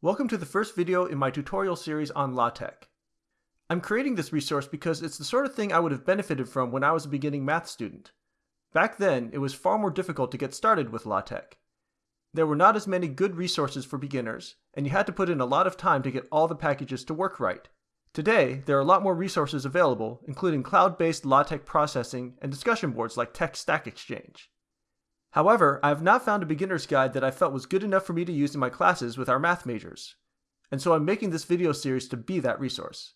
Welcome to the first video in my tutorial series on LaTeX. I'm creating this resource because it's the sort of thing I would have benefited from when I was a beginning math student. Back then, it was far more difficult to get started with LaTeX. There were not as many good resources for beginners, and you had to put in a lot of time to get all the packages to work right. Today, there are a lot more resources available, including cloud-based LaTeX processing and discussion boards like TeX Stack Exchange. However, I have not found a beginner's guide that I felt was good enough for me to use in my classes with our math majors, and so I'm making this video series to be that resource.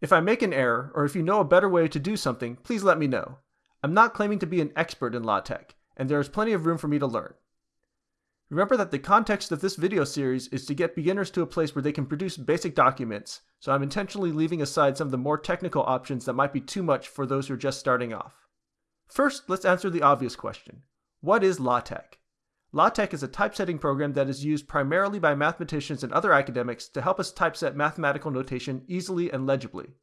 If I make an error, or if you know a better way to do something, please let me know. I'm not claiming to be an expert in LaTeX, and there is plenty of room for me to learn. Remember that the context of this video series is to get beginners to a place where they can produce basic documents, so I'm intentionally leaving aside some of the more technical options that might be too much for those who are just starting off. First, let's answer the obvious question. What is LaTeX? LaTeX is a typesetting program that is used primarily by mathematicians and other academics to help us typeset mathematical notation easily and legibly.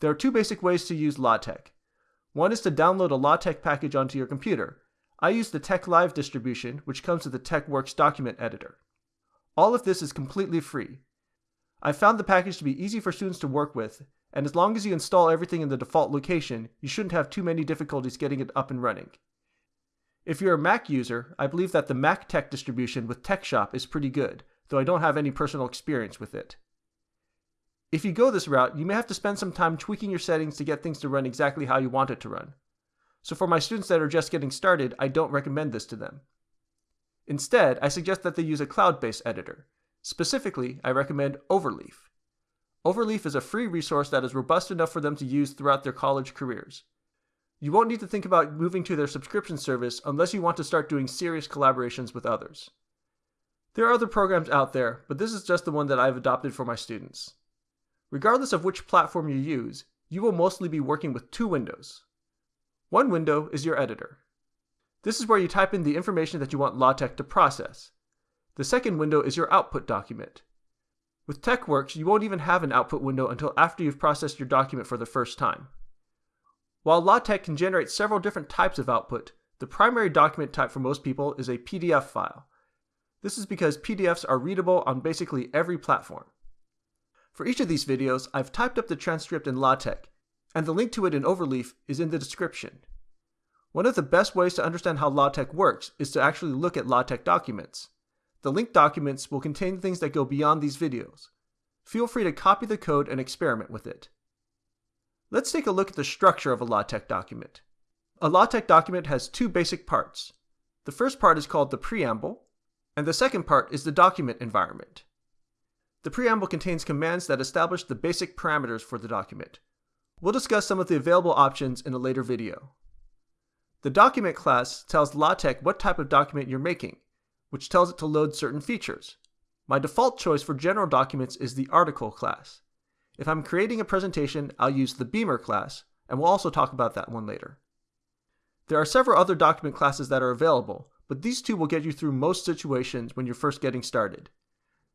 There are two basic ways to use LaTeX. One is to download a LaTeX package onto your computer. I use the TeXlive distribution, which comes with the TeXworks document editor. All of this is completely free. I found the package to be easy for students to work with, and as long as you install everything in the default location, you shouldn't have too many difficulties getting it up and running. If you're a Mac user, I believe that the MacTeX distribution with TeXshop is pretty good, though I don't have any personal experience with it. If you go this route, you may have to spend some time tweaking your settings to get things to run exactly how you want it to run. So for my students that are just getting started, I don't recommend this to them. Instead, I suggest that they use a cloud-based editor. Specifically, I recommend Overleaf. Overleaf is a free resource that is robust enough for them to use throughout their college careers. You won't need to think about moving to their subscription service unless you want to start doing serious collaborations with others. There are other programs out there, but this is just the one that I've adopted for my students. Regardless of which platform you use, you will mostly be working with two windows. One window is your editor. This is where you type in the information that you want LaTeX to process. The second window is your output document. With TeXworks, you won't even have an output window until after you've processed your document for the first time. While LaTeX can generate several different types of output, the primary document type for most people is a PDF file. This is because PDFs are readable on basically every platform. For each of these videos, I've typed up the transcript in LaTeX, and the link to it in Overleaf is in the description. One of the best ways to understand how LaTeX works is to actually look at LaTeX documents. The linked documents will contain things that go beyond these videos. Feel free to copy the code and experiment with it. Let's take a look at the structure of a LaTeX document. A LaTeX document has two basic parts. The first part is called the preamble, and the second part is the document environment. The preamble contains commands that establish the basic parameters for the document. We'll discuss some of the available options in a later video. The document class tells LaTeX what type of document you're making, which tells it to load certain features. My default choice for general documents is the article class. If I'm creating a presentation, I'll use the Beamer class, and we'll also talk about that one later. There are several other document classes that are available, but these two will get you through most situations when you're first getting started.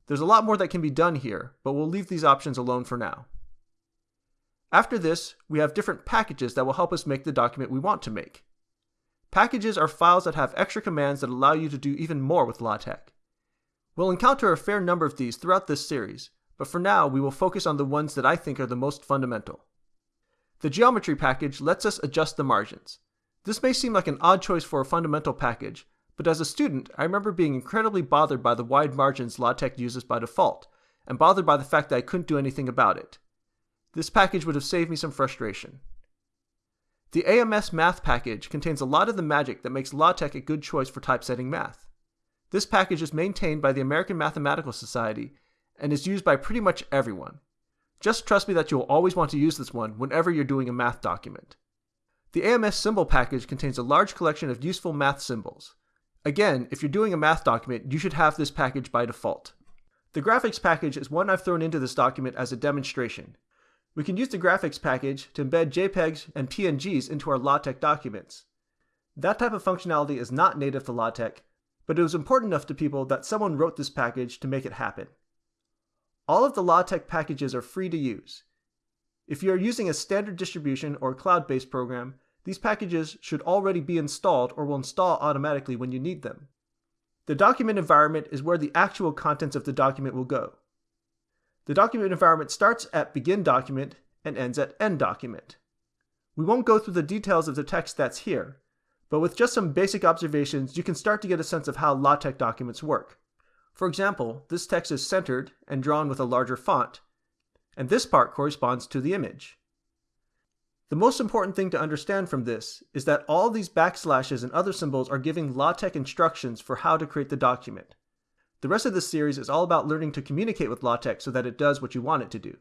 There's a lot more that can be done here, but we'll leave these options alone for now. After this, we have different packages that will help us make the document we want to make. Packages are files that have extra commands that allow you to do even more with LaTeX. We'll encounter a fair number of these throughout this series, but for now we will focus on the ones that I think are the most fundamental. The geometry package lets us adjust the margins. This may seem like an odd choice for a fundamental package, but as a student, I remember being incredibly bothered by the wide margins LaTeX uses by default, and bothered by the fact that I couldn't do anything about it. This package would have saved me some frustration. The AMS math package contains a lot of the magic that makes LaTeX a good choice for typesetting math. This package is maintained by the American Mathematical Society and is used by pretty much everyone. Just trust me that you'll always want to use this one whenever you're doing a math document. The AMS symbol package contains a large collection of useful math symbols. Again, if you're doing a math document, you should have this package by default. The graphics package is one I've thrown into this document as a demonstration. We can use the graphics package to embed JPEGs and PNGs into our LaTeX documents. That type of functionality is not native to LaTeX, but it was important enough to people that someone wrote this package to make it happen. All of the LaTeX packages are free to use. If you are using a standard distribution or cloud-based program, these packages should already be installed or will install automatically when you need them. The document environment is where the actual contents of the document will go. The document environment starts at begin document and ends at end document. We won't go through the details of the text that's here, but with just some basic observations, you can start to get a sense of how LaTeX documents work. For example, this text is centered and drawn with a larger font, and this part corresponds to the image. The most important thing to understand from this is that all these backslashes and other symbols are giving LaTeX instructions for how to create the document. The rest of this series is all about learning to communicate with LaTeX so that it does what you want it to do.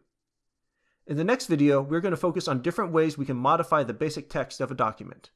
In the next video, we're going to focus on different ways we can modify the basic text of a document.